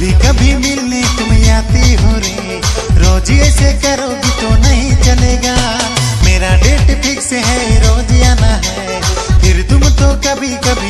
कभी कभी मिलने तुम आती हो रे। रोज ऐसे करोगी तो नहीं चलेगा। मेरा डेट फिक्स है, रोज आना है। फिर तुम तो कभी कभी